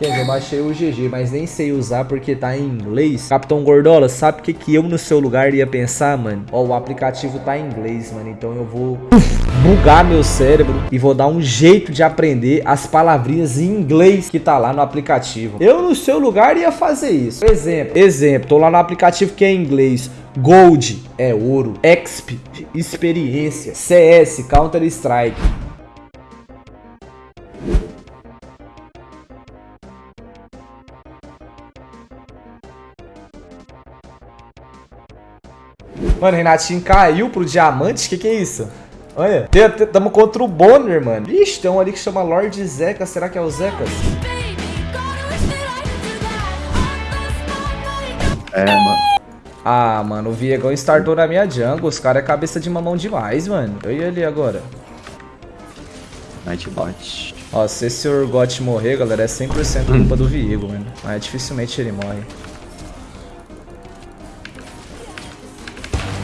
Eu baixei o GG, mas nem sei usar porque tá em inglês. Capitão Gordola, sabe o que, que eu no seu lugar ia pensar, mano? Ó, o aplicativo tá em inglês, mano. Então eu vou bugar meu cérebro e vou dar um jeito de aprender as palavrinhas em inglês que tá lá no aplicativo. Eu no seu lugar ia fazer isso. Exemplo, exemplo, tô lá no aplicativo que é em inglês. Gold é ouro, XP, experiência, CS, Counter Strike. Mano, Renatinho caiu pro diamante? Que que é isso? Olha, tamo contra o Bonner, mano. Ixi, tem um ali que chama Lord Zeca. Será que é o Zecas? É, mano. Ah, mano, o Viegão startou na minha jungle. Os caras é cabeça de mamão demais, mano. Eu ia ali agora. Nightbot. Ó, se esse Urgot morrer, galera, é 100% culpa do Viego, mano. Mas dificilmente ele morre.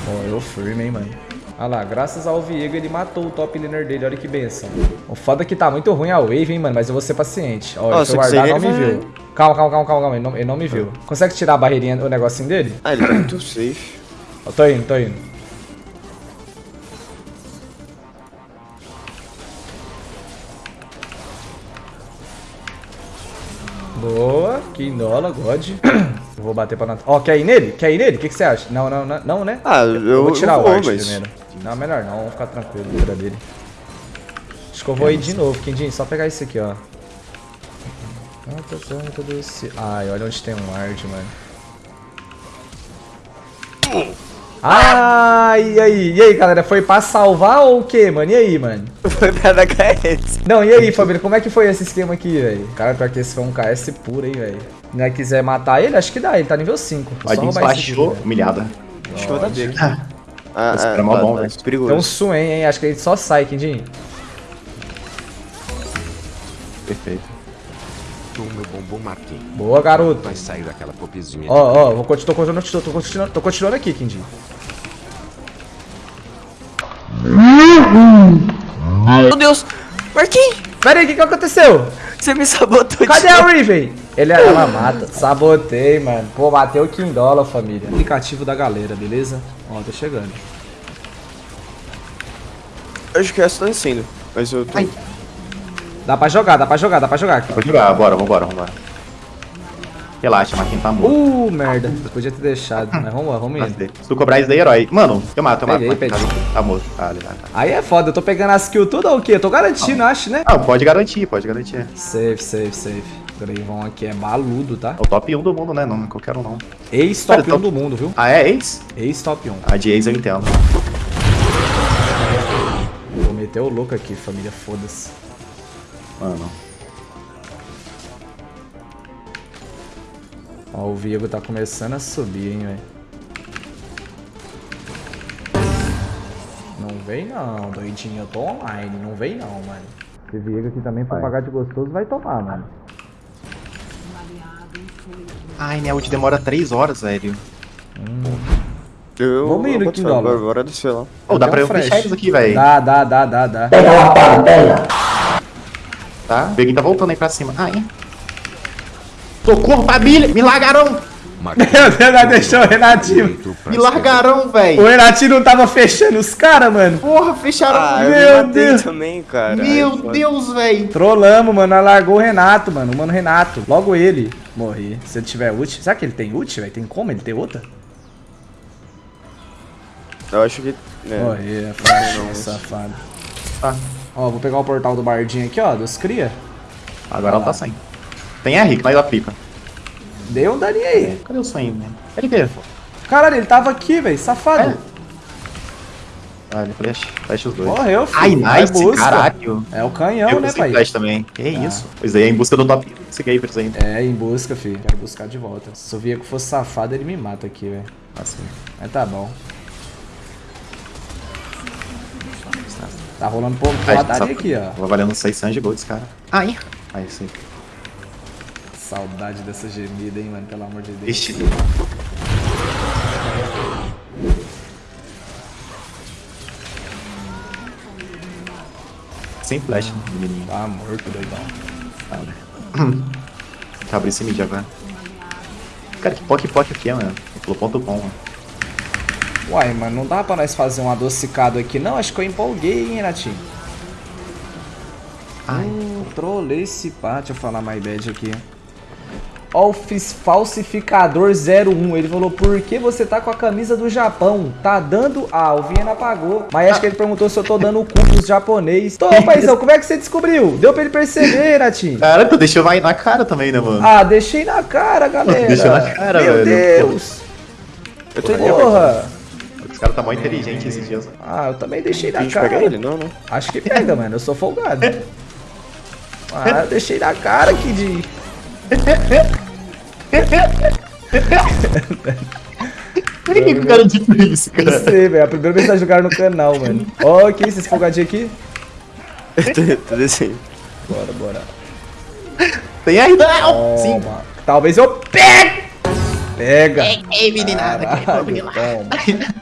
Morreu firme, hein, mano. Olha lá, graças ao Viego ele matou o top laner dele, olha que benção. O foda é que tá muito ruim a wave, hein, mano, mas eu vou ser paciente. Ó, ele foi guardar não me viu. Calma, calma, calma, calma, ele não, ele não me viu. Consegue tirar a barreirinha, o negocinho dele? Ah, ele tá muito safe. Eu tô indo, tô indo. Boa, Quindola, God. Eu vou bater pra Natal. Ó, quer ir nele? Quer ir nele? O que, que você acha? Não, não, não, não, né? Ah, eu, Eu vou tirar eu o vou, arte mas... primeiro. Não, melhor não, vamos ficar tranquilo na dele. Acho que eu vou ir de novo, Quindinho, só pegar esse aqui, ó. Ai, olha onde tem um ward, mano. Ai, e aí? E aí, galera? Foi pra salvar ou o quê, mano? E aí, mano? Foi pra dar KS. Não, e aí, família? Como é que foi esse esquema aqui, velho? Cara, pior que esse foi um KS puro, hein, velho. Se não quiser matar ele, acho que dá. Ele tá nível 5. O Adins baixou, humilhada. Acho que eu vou dar aqui. Ah, Ah, Esse cara é mó bom, velho. Perigoso. Tem um Suen, hein? Acho que ele só sai, Quindinho. perfeito. Tu, meu bombom Marquinhos. Boa, garoto. Vai sair daquela popezinha. Ó, ó, vou continuar, tô continuando, tô continuando, tô continuando aqui, Quindinho. Meu Deus! Marquinhos! Pera aí, o que que aconteceu? Você me sabotou Cadê a. Riven? Ele, ela mata. Sabotei, mano. Pô, bateu o Kindola, família. Aplicativo da galera, beleza? Ó, tô chegando. Acho que essa tá descendo. Mas eu tô... Ai. Dá pra jogar, dá pra jogar, dá pra jogar aqui. Pode jogar, bora, vambora, vambora. Relaxa, Marquinhos tá morto. Uh, merda. Podia ter deixado, mas vamos lá, vamos indo. Se tu cobrar isso daí, herói. Mano, eu mato, eu mato. Peguei, peguei. Tá, morto. Tá, ali, tá, tá. Aí é foda, eu tô pegando as kills tudo ou o quê? Eu tô garantindo, acho, né? Ah, pode garantir, pode garantir. Safe, safe, safe. O Greivão aqui é baludo, tá? É o top 1 do mundo, né? Não, não é qualquer um, não. Ex-top Cara, 1 tô- do mundo, viu? Ah, é ex? Ex-top 1. A de ex eu entendo. Vou meter o louco aqui, família, foda-se. Mano. Ó, o Viego tá começando a subir, hein, velho. Não vem não, doidinho. Eu tô online. Não vem não, mano. Esse Viego aqui também, pra pagar de gostoso, vai tomar, mano. Ai, minha ult demora 3 horas, velho. Eu, Vamos boto Kindola. fé, Bora, descer lá. Ô, dá pra eu fechar eles aqui, velho. Dá, dá, dá, dá, dá. Tá? O Beguinho tá voltando aí pra cima. Ai. Socorro, família! Me largaram! Meu Deus, deixou o Renatinho. Me largaram, O velho! Renatinho não tava fechando os caras, mano. Porra, fecharam. Ah, eu Meu Deus. também, cara. Meu Ai. Deus, velho! Trollamos, mano. Largou o Renato, mano. O mano Renato. Logo ele. Morri. Se ele tiver ult. Será que ele tem ult, velho? Tem como ele ter outra? Eu acho que... É. Morri, é safado. Tá. Ó, vou pegar o portal do Bardinho aqui, ó, dos cria. Agora ela tá sem. Tem R, que nós aplica. Deu um daninho aí. Cadê o sonho, né? Ele que? Caralho, ele tava aqui, velho, safado. É. Ah, ele flash. Flash os dois. Morreu, filho. Ai, Vai nice, busca. caralho. É o canhão, eu né, pai? flash também. Que Ah. isso? Pois aí, é em busca do top. Gavers ainda. É, em busca, filho. Quero buscar de volta. Se o Viego fosse safado, ele me mata aqui, velho. Assim. Mas tá bom. Tá rolando ladaria só- aqui, ó. Tava valendo 600 de gold esse cara. Ai. Aí sim. Saudade dessa gemida, hein, mano. Pelo amor de Deus. Ixi. Sem flash, menininho. Tá morto, doidão. Tá, né? que abrir esse mid agora. Cara, que poc poc aqui é, mano. Pelo ponto com, mano. Uai, mano, não dá pra nós fazer um adocicado aqui, não? Acho que eu empolguei, hein, Renatinho? Ai. Hum, trolei esse pá. Deixa eu falar my bad aqui. Office Falsificador 01. Ele falou, por que você tá com a camisa do Japão? Tá dando... Ah, o Viena apagou. Mas acho que ele perguntou se eu tô dando o cu pros japonês. Tô, paizão, como é que você descobriu? Deu pra ele perceber, Renatinho? Cara, tu deixou vai na cara também, né, mano? Ah, deixei na cara, galera. Deixou na cara, Meu velho. Deus. Eu tô Porra. Os caras tá mó inteligente esses dias. Ah, eu também deixei A na cara. pega ele? Não, não. Acho que pega, mano. Eu sou folgado. Ah, eu deixei na cara aqui de... Por que, que o cara disse isso, Não cara? sei, velho. A primeira vez que tá jogando no canal, mano. Ó, que isso, esse folgadinho aqui? Eu tô, descendo. Bora, bora. Tem aí, não! Sim. Toma. Talvez eu pegue! Pega! Ei, meninada, Caralho, toma.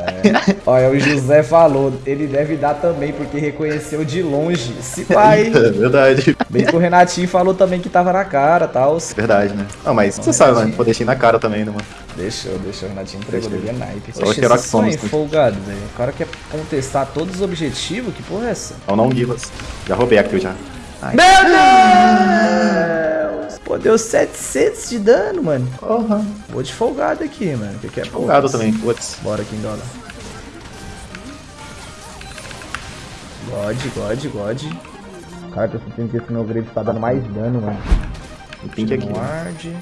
É. Olha, o José falou, ele deve dar também, porque reconheceu de longe. Se pai. É verdade. Bem que o Renatinho falou também que tava na cara e tal. Verdade, né? Não, mas você sabe, mano. Pô, deixei na cara também, né, mano? Deixou, deixou. O Renatinho entregou é naipe. Só Oxe, que esse sonho né? folgado, velho. O cara quer contestar todos os objetivos? Que porra é essa? Não, não Givas. Já roubei a kill já. Ai. Meu Deus! Deu 700 de dano, mano. Porra. Vou de folgado aqui, mano. Que que é Folgado também, putz. Bora dólar. God, God, God. Cara, tô sentindo que esse meu grade tá dando mais dano, mano. Um pink aqui. Ward.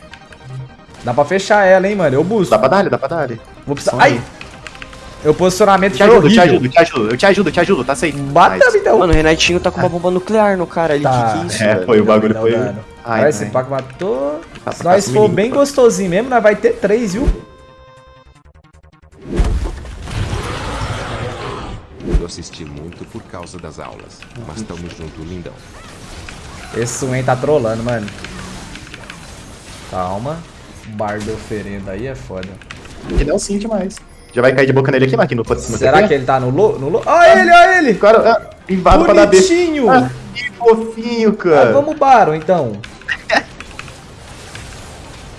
Dá pra fechar ela, hein, mano. Eu busco. Dá pra dar, dá pra dar. Vou precisar. Ai! Aí. Meu posicionamento Te foi ajudo, te ajudo, te ajudo. Eu te ajudo, te ajudo, tá aceito. Bata Nice. então. Mano, o Renatinho tá com uma bomba nuclear no cara ali. Tá. Que que é isso, É, velho? foi o bagulho, foi. dano. Ai, Vai, esse. Paco matou. Tá, Se nós tá for bem pô. gostosinho mesmo, nós vai ter três, viu? Eu assisti muito por causa das aulas. Mas tamo junto, lindão. Esse Swain tá trolando, mano. Calma. Bardo oferenda aí é foda. Ele é um sim demais. Já vai cair de boca nele aqui, Marquinhos? No, Será que ele tá no lo? No lo? Olha ele, olha ele! Cara, ah, invado pra dar B. Bonitinho! Ah, que fofinho, Ah, cara. vamos Baron, então.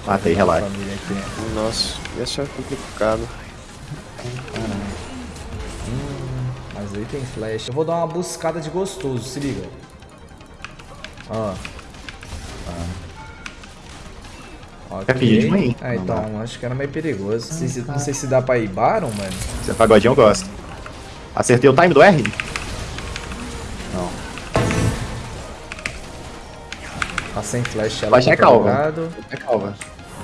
Matei, relaxa. Nossa, isso é complicado. Mas aí tem flash. Eu vou dar uma buscada de gostoso, se liga. Ó. Ah. Quer fingir de mãe? Ah, então, acho que era meio perigoso. Não sei, se, não sei se dá pra ir Baron, mano. Esse pagodinho eu gosto. Acertei o time do R? Não. Tá sem flash, ela Flash tá é calva. É calva.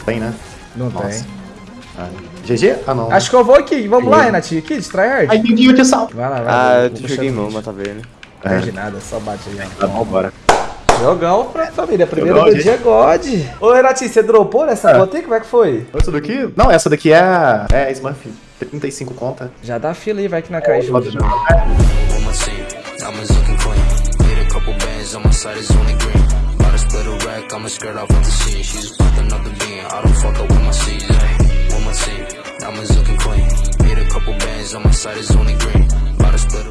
Tem, né? Não Nossa. tem. Ah, GG? Ah, não. Acho que eu vou aqui. Vamos lá, Sim. Renatinho. Aqui, de tryhard. Ai, tem que ir, sal. Vai lá, vai lá. Ah, eu te joguei no mão, mas tá vendo. Não perde nada, só bate aí. Tá bom, bora. Jogão pra família. Primeiro do dia, God. Ô, Renatinho, você dropou nessa É. bota aí? Como é que foi? Essa daqui? Não, essa daqui é. É Smurf. 35 conta. Já dá fila aí, vai que na cai junto. Pode- on my scene. Diamonds looking clean. Made a couple bands on my side is only green. About to split